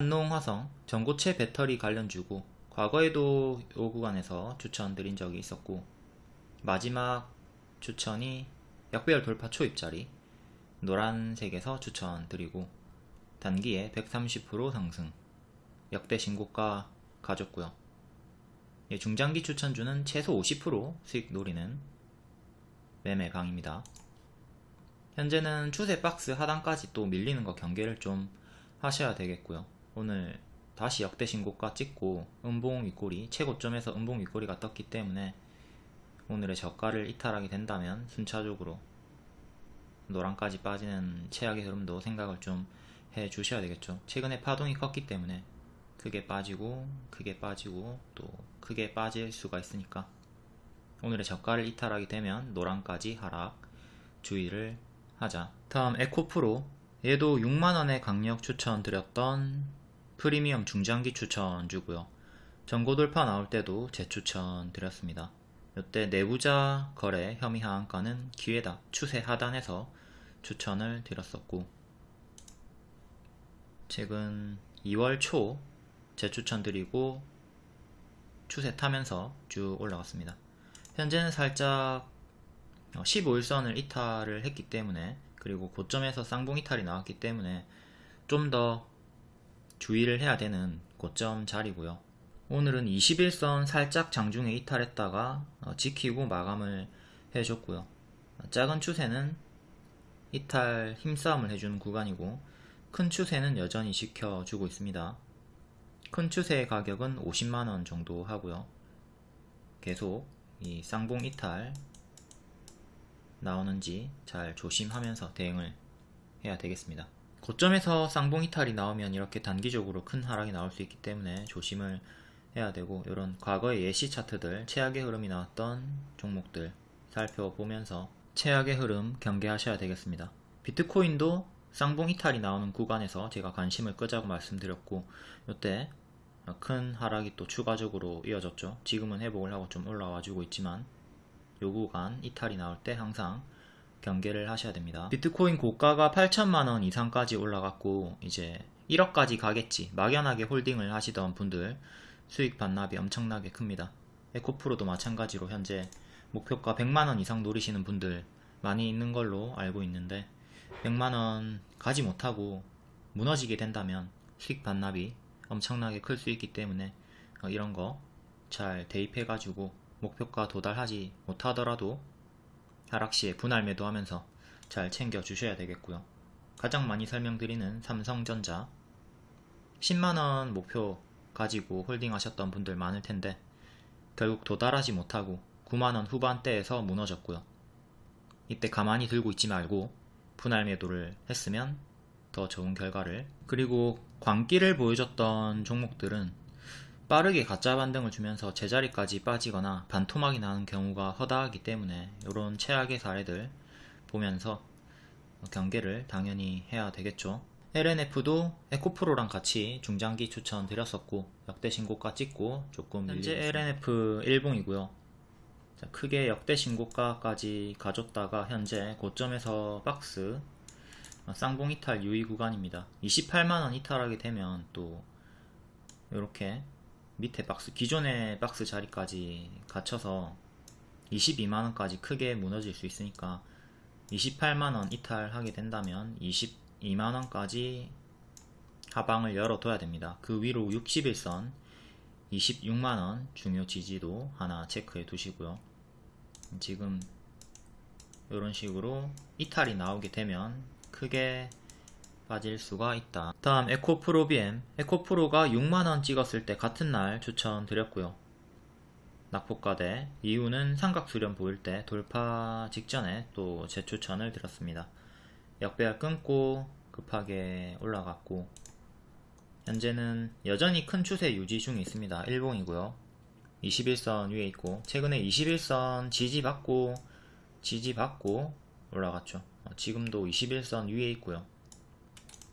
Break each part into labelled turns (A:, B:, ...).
A: 한농화성 전고체 배터리 관련 주고 과거에도 이 구간에서 추천드린 적이 있었고 마지막 추천이 약배열 돌파 초입자리 노란색에서 추천드리고 단기에 130% 상승. 역대 신고가 가졌고요. 예, 중장기 추천주는 최소 50% 수익 노리는 매매 강입니다. 현재는 추세 박스 하단까지 또 밀리는 거 경계를 좀 하셔야 되겠고요 오늘 다시 역대 신고가 찍고 음봉 윗꼬리 최고점에서 음봉 윗꼬리가 떴기 때문에 오늘의 저가를 이탈하게 된다면 순차적으로 노랑까지 빠지는 최악의 흐름도 생각을 좀 해 주셔야 되겠죠. 최근에 파동이 컸기 때문에 크게 빠지고 크게 빠지고 또 크게 빠질 수가 있으니까 오늘의 저가를 이탈하게 되면 노랑까지 하락 주의를 하자. 다음 에코프로. 얘도 6만원의 강력 추천드렸던 프리미엄 중장기 추천 주고요. 전고 돌파 나올 때도 재추천 드렸습니다. 이때 내부자 거래 혐의 하한가는 기회다 추세 하단에서 추천을 드렸었고 최근 2월 초 재추천 드리고 추세 타면서 쭉 올라갔습니다. 현재는 살짝 15일선을 이탈을 했기 때문에 그리고 고점에서 쌍봉 이탈이 나왔기 때문에 좀더 주의를 해야 되는 고점 자리고요. 오늘은 21선 살짝 장중에 이탈했다가 어, 지키고 마감을 해줬고요. 작은 추세는 이탈 힘싸움을 해주는 구간이고 큰 추세는 여전히 지켜주고 있습니다. 큰 추세의 가격은 50만원 정도 하고요. 계속 이 쌍봉 이탈 나오는지 잘 조심하면서 대응을 해야 되겠습니다 고점에서 쌍봉 이탈이 나오면 이렇게 단기적으로 큰 하락이 나올 수 있기 때문에 조심을 해야 되고 이런 과거의 예시 차트들 최악의 흐름이 나왔던 종목들 살펴보면서 최악의 흐름 경계하셔야 되겠습니다. 비트코인도 쌍봉 이탈이 나오는 구간에서 제가 관심을 끄자고 말씀드렸고 이때 큰 하락이 또 추가적으로 이어졌죠. 지금은 회복을 하고 좀 올라와 주고 있지만 요 구간 이탈이 나올 때 항상 경계를 하셔야 됩니다. 비트코인 고가가 8천만원 이상까지 올라갔고 이제 1억까지 가겠지 막연하게 홀딩을 하시던 분들 수익 반납이 엄청나게 큽니다. 에코프로도 마찬가지로 현재 목표가 100만원 이상 노리시는 분들 많이 있는 걸로 알고 있는데 100만원 가지 못하고 무너지게 된다면 수익 반납이 엄청나게 클 수 있기 때문에 어, 이런 거 잘 대입해 가지고 목표가 도달하지 못하더라도 하락시에 분할 매도하면서 잘 챙겨 주셔야 되겠고요. 가장 많이 설명드리는 삼성전자. 10만원 목표 가지고 홀딩 하셨던 분들 많을 텐데 결국 도달하지 못하고 9만원 후반대에서 무너졌고요. 이때 가만히 들고 있지 말고 분할 매도를 했으면 더 좋은 결과를. 그리고 광기를 보여줬던 종목들은 빠르게 가짜 반등을 주면서 제자리까지 빠지거나 반토막이 나는 경우가 허다하기 때문에 이런 최악의 사례들 보면서 경계를 당연히 해야 되겠죠. LNF도 에코프로랑 같이 중장기 추천 드렸었고 역대 신고가 찍고 조금 현재 LNF 1봉이고요. 크게 역대 신고가까지 가졌다가 현재 고점에서 박스 쌍봉 이탈 유의 구간입니다. 28만원 이탈하게 되면 또 이렇게 밑에 박스 기존의 박스 자리까지 갇혀서 22만원까지 크게 무너질 수 있으니까 28만원 이탈하게 된다면 22만원까지 하방을 열어둬야 됩니다. 그 위로 60일선 26만원 중요 지지도 하나 체크해 두시고요. 지금 이런 식으로 이탈이 나오게 되면 크게 빠질 수가 있다. 다음 에코프로 BM 에코프로가 6만원 찍었을 때 같은 날 추천드렸고요. 낙폭과대 이유는 삼각수렴 보일 때 돌파 직전에 또 재추천을 드렸습니다. 역배열 끊고 급하게 올라갔고 현재는 여전히 큰 추세 유지 중에 있습니다. 일봉이고요. 21선 위에 있고 최근에 21선 지지받고 지지받고 올라갔죠. 어, 지금도 21선 위에 있고요.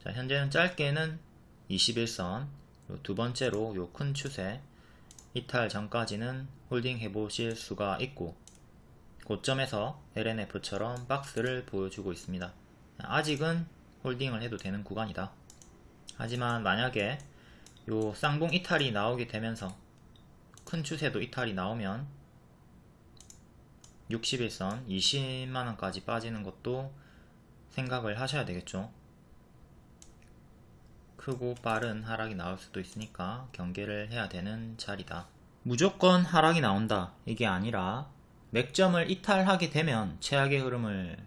A: 자, 현재는 짧게는 21선 두 번째로 요 큰 추세 이탈 전까지는 holding 해보실 수가 있고 고점에서 L&F처럼 박스를 보여주고 있습니다. 아직은 holding을 해도 되는 구간이다. 하지만 만약에 요 쌍봉 이탈이 나오게 되면서 큰 추세도 이탈이 나오면 60일선 20만원까지 빠지는 것도 생각을 하셔야 되겠죠. 크고 빠른 하락이 나올 수도 있으니까 경계를 해야 되는 자리다. 무조건 하락이 나온다. 이게 아니라 맥점을 이탈하게 되면 최악의 흐름을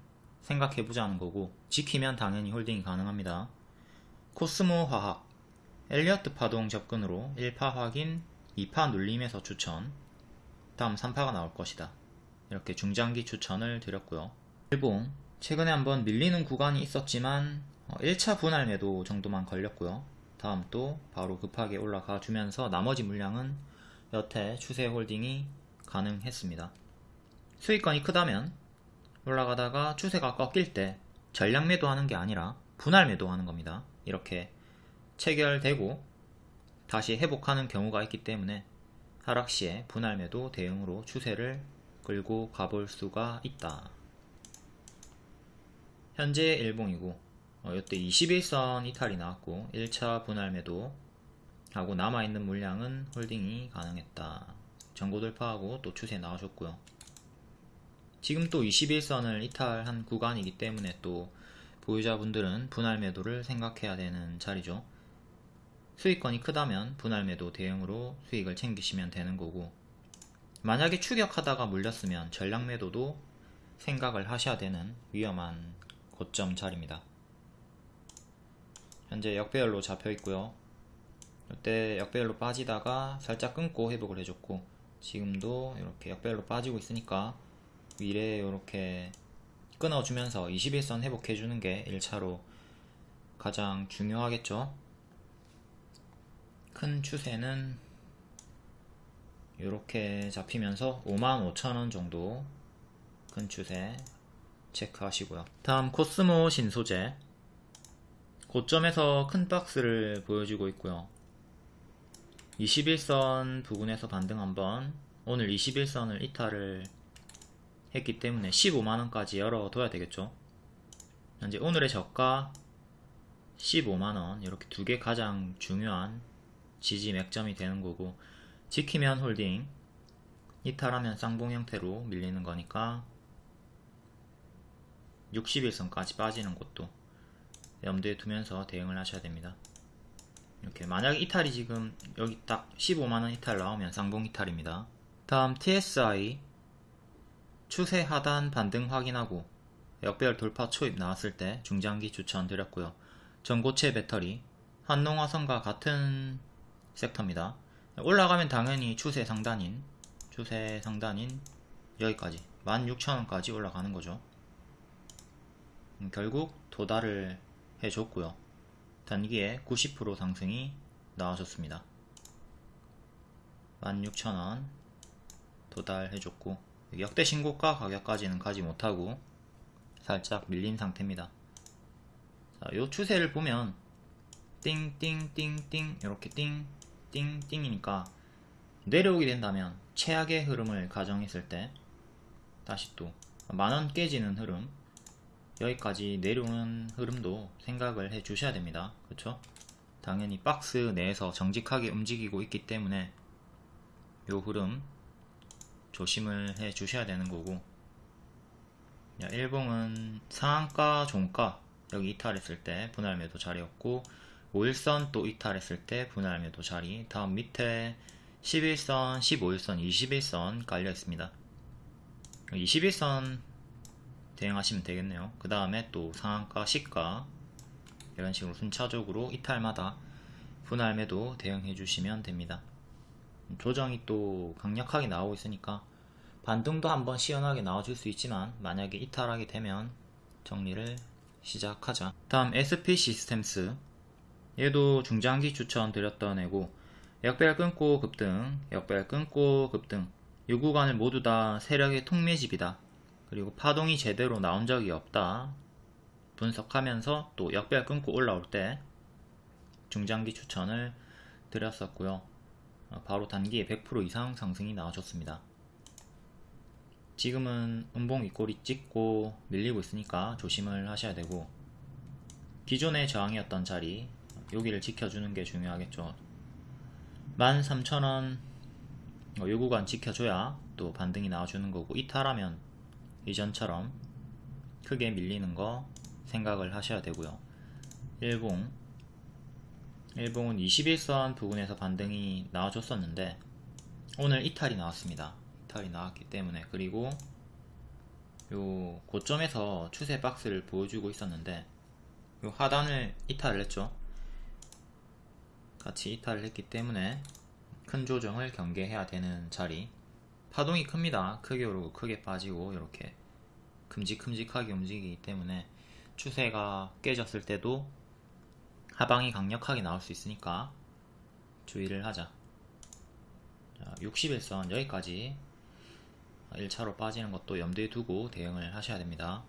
A: 생각해 보자는 거고 지키면 당연히 홀딩이 가능합니다. 코스모 화학 엘리어트 파동 접근으로 1파 확인 2파 눌림에서 추천 다음 3파가 나올 것이다. 이렇게 중장기 추천을 드렸고요. 일봉 최근에 한번 밀리는 구간이 있었지만 1차 분할 매도 정도만 걸렸고요. 다음 또 바로 급하게 올라가 주면서 나머지 물량은 여태 추세 홀딩이 가능했습니다. 수익권이 크다면 올라가다가 추세가 꺾일 때 전량 매도하는 게 아니라 분할 매도하는 겁니다. 이렇게 체결되고 다시 회복하는 경우가 있기 때문에 하락 시에 분할 매도 대응으로 추세를 끌고 가볼 수가 있다. 현재 일봉이고 어, 이때 21선 이탈이 나왔고 1차 분할 매도 하고 남아있는 물량은 홀딩이 가능했다. 전고 돌파하고 또 추세 나오셨고요. 지금 또 21선을 이탈한 구간이기 때문에 또 보유자분들은 분할 매도를 생각해야 되는 자리죠. 수익권이 크다면 분할 매도 대응으로 수익을 챙기시면 되는 거고 만약에 추격하다가 물렸으면 전량 매도도 생각을 하셔야 되는 위험한 고점 자리입니다. 현재 역배열로 잡혀 있고요. 이때 역배열로 빠지다가 살짝 끊고 회복을 해줬고 지금도 이렇게 역배열로 빠지고 있으니까 위에 이렇게 끊어주면서 21선 회복해주는 게 1차로 가장 중요하겠죠. 큰 추세는 이렇게 잡히면서 55,000원 정도 큰 추세 체크하시고요. 다음 코스모 신소재 고점에서 큰 박스를 보여주고 있고요. 21선 부근에서 반등 한번 오늘 21선을 이탈을 했기 때문에 15만원까지 열어둬야 되겠죠. 현재 오늘의 저가 15만원 이렇게 두 개 가장 중요한 지지 맥점이 되는 거고 지키면 홀딩 이탈하면 쌍봉 형태로 밀리는 거니까 61선까지 빠지는 것도 염두에 두면서 대응을 하셔야 됩니다. 이렇게 만약에 이탈이 지금 여기 딱 15만원 이탈 나오면 쌍봉 이탈입니다. 다음 TSI 추세 하단 반등 확인하고 역배열 돌파 초입 나왔을 때 중장기 추천드렸고요. 전고체 배터리 한농화성과 같은 섹터입니다. 올라가면 당연히 추세 상단인 추세 상단인 여기까지 16,000원까지 올라가는 거죠. 음, 결국 도달을 해줬고요. 단기에 90% 상승이 나와줬습니다. 16,000원 도달해줬고 역대 신고가 가격까지는 가지 못하고 살짝 밀린 상태입니다. 자, 요 추세를 보면 띵띵띵띵 이렇게 띵 띵띵이니까 내려오게 된다면 최악의 흐름을 가정했을 때 다시 또 만원 깨지는 흐름 여기까지 내려오는 흐름도 생각을 해 주셔야 됩니다. 그렇죠 당연히 박스 내에서 정직하게 움직이고 있기 때문에 요 흐름 조심을 해 주셔야 되는 거고. 일봉은 상한가 종가? 여기 이탈했을 때 분할 매도 자리였고 5일선 또 이탈했을 때 분할 매도 자리. 다음 밑에 11선, 15일선, 21선 깔려 있습니다. 21선 대응하시면 되겠네요. 그 다음에 또 상한가, 시가 이런 식으로 순차적으로 이탈마다 분할 매도 대응해 주시면 됩니다. 조정이 또 강력하게 나오고 있으니까 반등도 한번 시원하게 나와줄 수 있지만 만약에 이탈하게 되면 정리를 시작하자. 다음 SP 시스템스. 얘도 중장기 추천 드렸던 애고 역배열 끊고 급등 역배열 끊고 급등. 이 구간을 모두 다 세력의 통매집이다 그리고 파동이 제대로 나온 적이 없다. 분석하면서 또 역배열 끊고 올라올 때 중장기 추천을 드렸었고요. 어, 바로 단기에 100% 이상 상승이 나와줬습니다. 지금은 음봉 윗꼬리 찍고 밀리고 있으니까 조심을 하셔야 되고 기존의 저항이었던 자리 여기를 지켜주는 게 중요하겠죠. 13,000원 어, 요 구간 지켜줘야 또 반등이 나와주는 거고 이탈하면 이전처럼 크게 밀리는 거 생각을 하셔야 되고요. 일봉 일봉은 21선 부근에서 반등이 나와줬었는데 오늘 이탈이 나왔습니다. 이탈이 나왔기 때문에 그리고 요 고점에서 추세 박스를 보여주고 있었는데 요 하단을 이탈을 했죠. 같이 이탈을 했기 때문에 큰 조정을 경계해야 되는 자리 파동이 큽니다. 크게 오르고 크게 빠지고 이렇게 큼직큼직하게 움직이기 때문에 추세가 깨졌을 때도 하방이 강력하게 나올 수 있으니까 주의를 하자. 자, 61선 여기까지 1차로 빠지는 것도 염두에 두고 대응을 하셔야 됩니다.